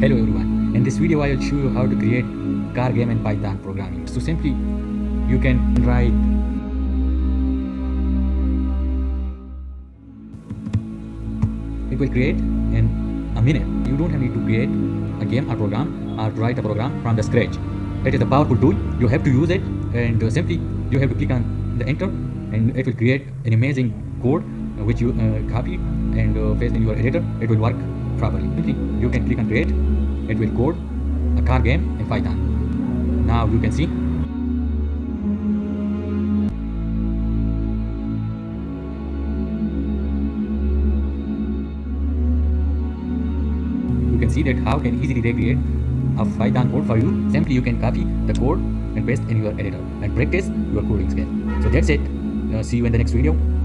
Hello everyone, in this video I will show you how to create car game in Python programming. So simply you can write it will create in a minute. You don't have need to create a game or program or write a program from the scratch. It is a powerful tool. You have to use it and uh, simply you have to click on the enter and it will create an amazing code uh, which you uh, copy and uh, paste in your editor. It will work properly. You can click on create. It will code a car game in Python. Now you can see you can see that how can easily recreate a Python code for you. Simply you can copy the code and paste in your editor and practice your coding skill. So that's it. Uh, see you in the next video.